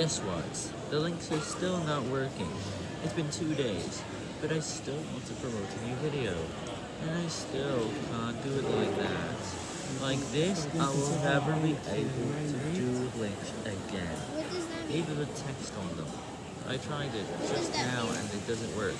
Guess what? The links are still not working. It's been two days, but I still want to promote a new video. And I still can't do it like that. Like this, I will never be able to do links again. What? Even with text on them. I tried it just now and it doesn't work.